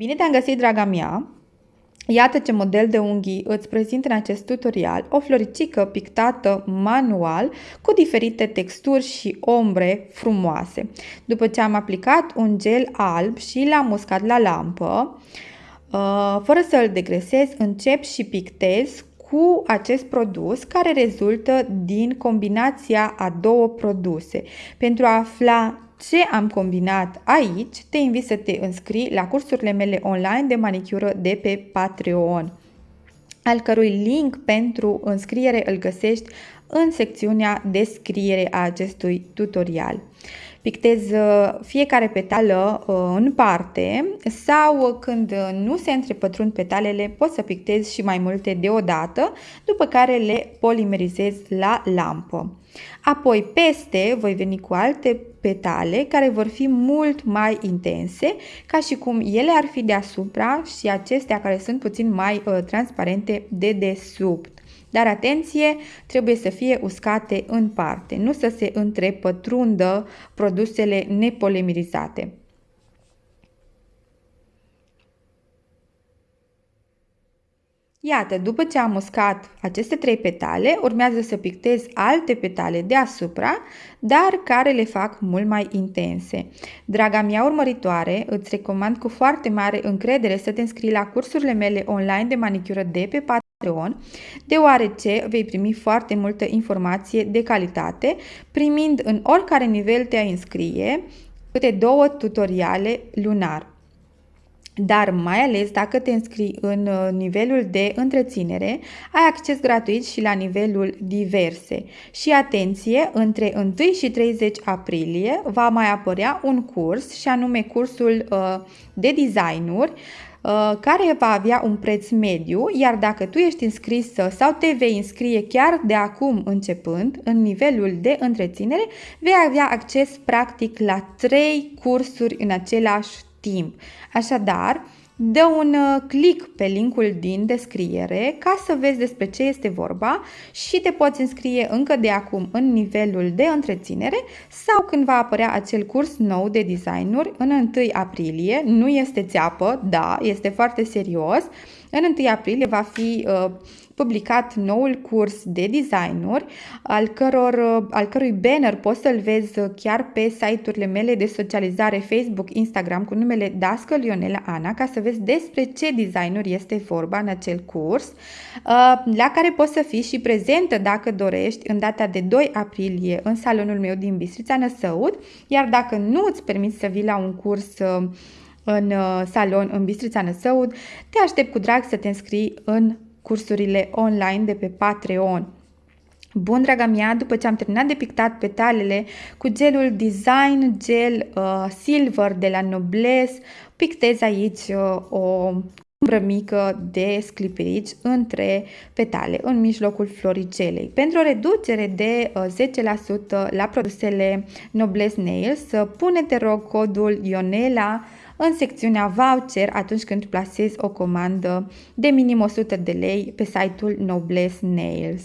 Bine te-am găsit, draga mea! Iată ce model de unghii îți prezint în acest tutorial, o floricică pictată manual cu diferite texturi și ombre frumoase. După ce am aplicat un gel alb și l-am uscat la lampă, uh, fără să îl degresez, încep și pictez cu acest produs care rezultă din combinația a două produse. Pentru a afla ce am combinat aici, te invit să te înscrii la cursurile mele online de manicură de pe Patreon, al cărui link pentru înscriere îl găsești în secțiunea descriere a acestui tutorial. Pictez uh, fiecare petală uh, în parte sau când nu se întrepătrund petalele pot să pictez și mai multe deodată, după care le polimerizez la lampă. Apoi peste voi veni cu alte petale care vor fi mult mai intense, ca și cum ele ar fi deasupra și acestea care sunt puțin mai uh, transparente de desubt. Dar atenție, trebuie să fie uscate în parte, nu să se întrepătrundă produsele nepolimerizate. Iată, după ce am uscat aceste trei petale, urmează să pictez alte petale deasupra, dar care le fac mult mai intense. Draga mea urmăritoare, îți recomand cu foarte mare încredere să te înscrii la cursurile mele online de manicură de pe Patreon, deoarece vei primi foarte multă informație de calitate, primind în oricare nivel te înscrie câte două tutoriale lunar dar mai ales dacă te înscrii în uh, nivelul de întreținere, ai acces gratuit și la nivelul diverse. Și atenție, între 1 și 30 aprilie va mai apărea un curs și anume cursul uh, de designuri uh, care va avea un preț mediu, iar dacă tu ești înscrisă sau te vei înscrie chiar de acum începând în nivelul de întreținere, vei avea acces practic la 3 cursuri în același timp. Așadar, dă un uh, click pe linkul din descriere ca să vezi despre ce este vorba și te poți înscrie încă de acum în nivelul de întreținere sau când va apărea acel curs nou de designuri în 1 aprilie. Nu este țeapă, da, este foarte serios. În 1 aprilie va fi uh, publicat noul curs de designuri, al, căror, al cărui banner poți să-l vezi chiar pe site-urile mele de socializare Facebook, Instagram cu numele Dască Lionela Ana, ca să vezi despre ce designuri este vorba în acel curs, uh, la care poți să fii și prezentă dacă dorești în data de 2 aprilie în salonul meu din Bistrița Năsăud, iar dacă nu îți permiți să vii la un curs uh, în uh, salon în Bistrița Năsăud, te aștept cu drag să te înscrii în cursurile online de pe Patreon. Bun, draga mea, după ce am terminat de pictat petalele cu gelul Design Gel uh, Silver de la Nobles, pictez aici uh, o umbră mică de sclipirici între petale, în mijlocul floricelei. Pentru o reducere de uh, 10% la produsele Nobles Nails, pune te rog codul Ionela în secțiunea voucher atunci când plasezi o comandă de minim 100 de lei pe site-ul Noblesse Nails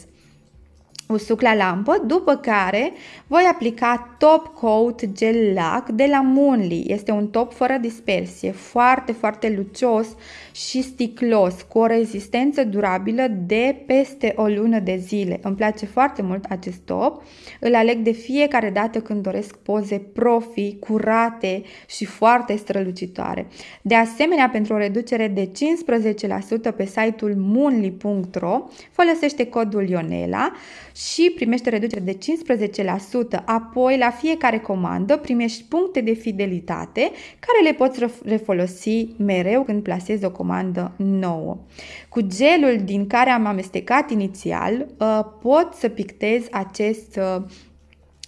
usuc la lampă, după care voi aplica Top Coat Gel Lac de la Moonly. Este un top fără dispersie, foarte, foarte lucios și sticlos, cu o rezistență durabilă de peste o lună de zile. Îmi place foarte mult acest top, îl aleg de fiecare dată când doresc poze profi, curate și foarte strălucitoare. De asemenea, pentru o reducere de 15% pe site-ul moonly.ro, folosește codul Ionela și primește reducere de 15%. Apoi, la fiecare comandă, primești puncte de fidelitate care le poți refolosi mereu când plasezi o comandă nouă. Cu gelul din care am amestecat inițial, uh, pot să pictez acest uh,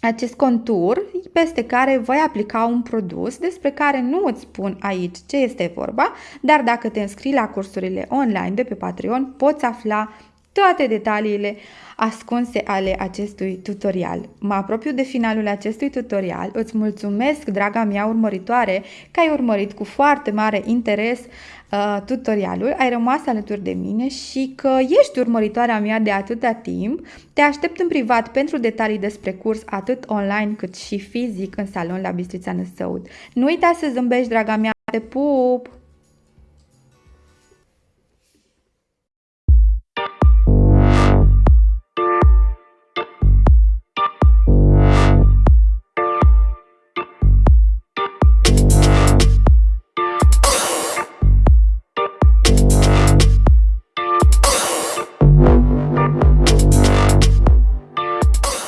acest contur peste care voi aplica un produs despre care nu îți spun aici ce este vorba, dar dacă te înscrii la cursurile online de pe Patreon poți afla toate detaliile ascunse ale acestui tutorial. Mă apropiu de finalul acestui tutorial. Îți mulțumesc, draga mea urmăritoare, că ai urmărit cu foarte mare interes uh, tutorialul, ai rămas alături de mine și că ești urmăritoarea mea de atâta timp. Te aștept în privat pentru detalii despre curs atât online cât și fizic în salon la Bistrița Năsăud. Nu uita să zâmbești, draga mea, te pup!